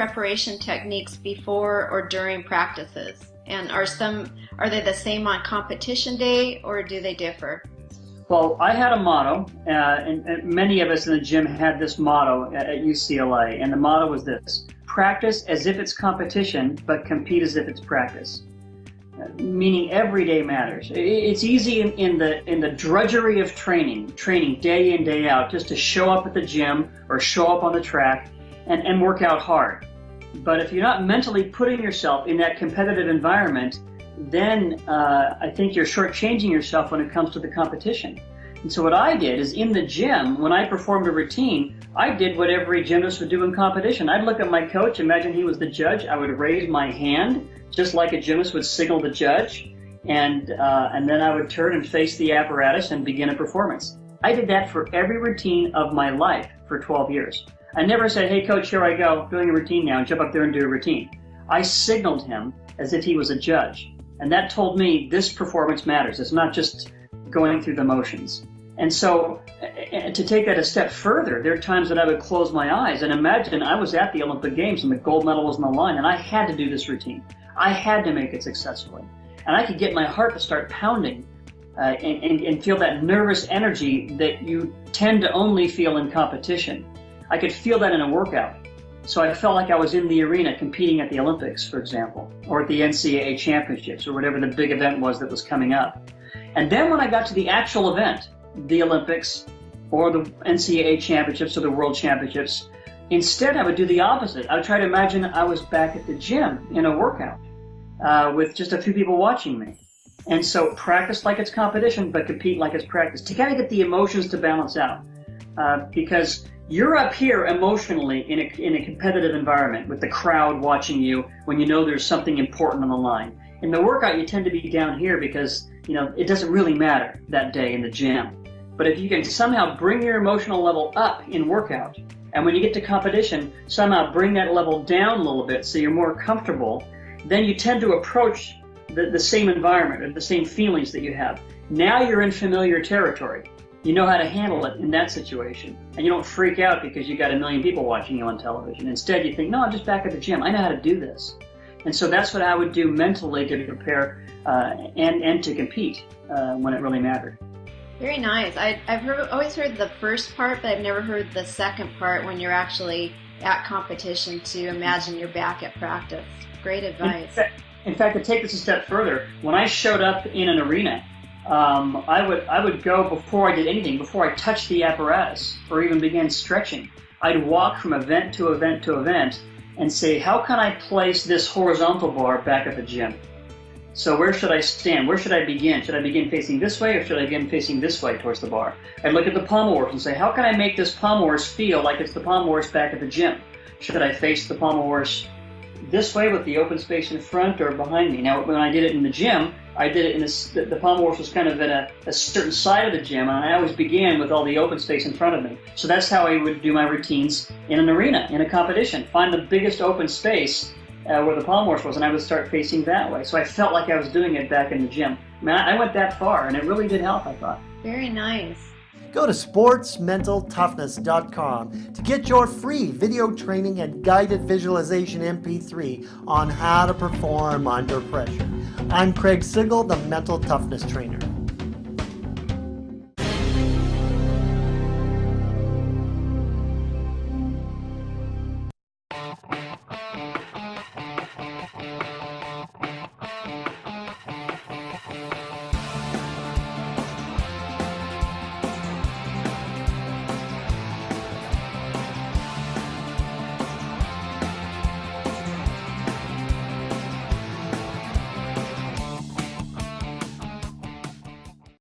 preparation techniques before or during practices? And are some are they the same on competition day or do they differ? Well, I had a motto, uh, and, and, many of us in the gym had this motto at, at UCLA, and the motto was this: practice as if it's competition, but compete as if it's practice. Meaning every day matters. It's easy in, in, the in the drudgery of training, training day in day out, just to show up at the gym or show up on the track and, and work out hard. But if you're not mentally putting yourself in that competitive environment, then uh, I think you're shortchanging yourself when it comes to the competition. And so what I did is in the gym, when I performed a routine, I did what every gymnast would do in competition. I'd look at my coach, imagine he was the judge, I would raise my hand, just like a gymnast would signal the judge, and, uh, and then I would turn and face the apparatus and begin a performance. I did that for every routine of my life for 12 years. I never said, hey coach, here I go, doing a routine now, jump up there and do a routine. I signaled him as if he was a judge. And that told me this performance matters. It's not just going through the motions. And so eh, eh, to take that a step further, there are times that I would close my eyes and imagine I was at the Olympic Games and the gold medal was on the line and I had to do this routine. I had to make it successfully. And I could get my heart to start pounding uh, and, and, and feel that nervous energy that you tend to only feel in competition. I could feel that in a workout. So I felt like I was in the arena competing at the Olympics, for example, or at the NCAA championships, or whatever the big event was that was coming up. And then when I got to the actual event, the Olympics, or the NCAA championships, or the world championships, instead I would do the opposite. I would try to imagine I was back at the gym in a workout uh, with just a few people watching me. And so practice like it's competition, but compete like it's practice to kind of get the emotions to balance out. Uh, because you're up here emotionally in a, in a competitive environment with the crowd watching you when you know there's something important on the line. In the workout, you tend to be down here because, you know, it doesn't really matter that day in the gym. But if you can somehow bring your emotional level up in workout, and when you get to competition, somehow bring that level down a little bit so you're more comfortable, then you tend to approach the, the same environment or the same feelings that you have. Now you're in familiar territory you know how to handle it in that situation. And you don't freak out because you got a million people watching you on television. Instead, you think, no, I'm just back at the gym. I know how to do this. And so that's what I would do mentally to prepare uh, and, and to compete uh, when it really mattered. Very nice. I, have heard, always heard the first part, but I've never heard the second part when you're actually at competition to imagine you're back at practice. Great advice. In fact, to take this a step further, when I showed up in an arena um, I would I would go before I did anything, before I touched the apparatus or even began stretching. I'd walk from event to event to event and say, how can I place this horizontal bar back at the gym? So where should I stand? Where should I begin? Should I begin facing this way or should I begin facing this way towards the bar? I'd look at the pommel horse and say, how can I make this pommel horse feel like it's the pommel horse back at the gym? Should I face the pommel horse this way with the open space in front or behind me? Now, when I did it in the gym, I did it in this, the, the pommel horse was kind of in a, a, certain side of the gym, and I always began with all the open space in front of me. So that's how I would do my routines in an arena, in a competition. Find the biggest open space uh, where the pommel horse was, and I would start facing that way. So I felt like I was doing it back in the gym. I mean, I, I went that far, and it really did help, I thought. Very nice. Go to sportsmentaltoughness.com to get your free video training and guided visualization MP3 on how to perform under pressure. I'm Craig Sigl, the Mental Toughness Trainer.